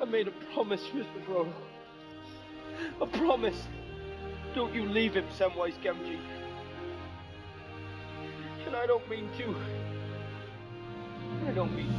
I made a promise, Mr. Frodo. A promise. Don't you leave him, Samwise Gamgee. And I don't mean to. I don't mean